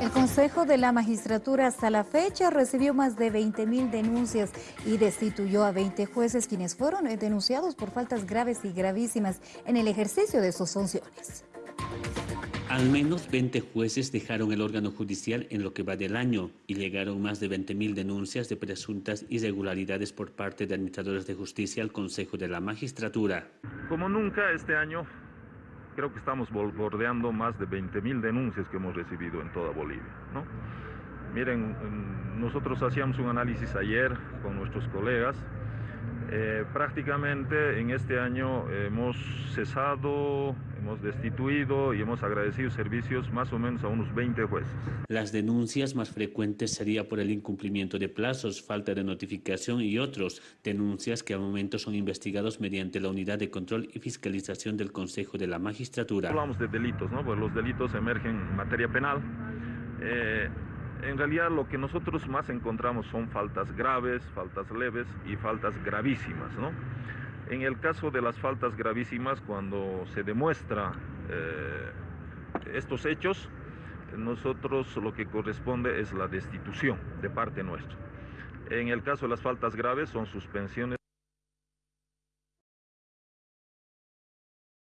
El Consejo de la Magistratura hasta la fecha recibió más de 20.000 denuncias y destituyó a 20 jueces quienes fueron denunciados por faltas graves y gravísimas en el ejercicio de sus funciones. Al menos 20 jueces dejaron el órgano judicial en lo que va del año y llegaron más de 20.000 denuncias de presuntas irregularidades por parte de administradores de justicia al Consejo de la Magistratura. Como nunca este año creo que estamos bordeando más de 20.000 denuncias que hemos recibido en toda Bolivia. ¿no? Miren, nosotros hacíamos un análisis ayer con nuestros colegas. Eh, prácticamente en este año hemos cesado, hemos destituido y hemos agradecido servicios más o menos a unos 20 jueces. Las denuncias más frecuentes sería por el incumplimiento de plazos, falta de notificación y otros. Denuncias que a momento son investigados mediante la Unidad de Control y Fiscalización del Consejo de la Magistratura. Hablamos de delitos, ¿no? Pues los delitos emergen en materia penal. Eh, en realidad lo que nosotros más encontramos son faltas graves, faltas leves y faltas gravísimas, ¿no? En el caso de las faltas gravísimas, cuando se demuestra eh, estos hechos, nosotros lo que corresponde es la destitución de parte nuestra. En el caso de las faltas graves son suspensiones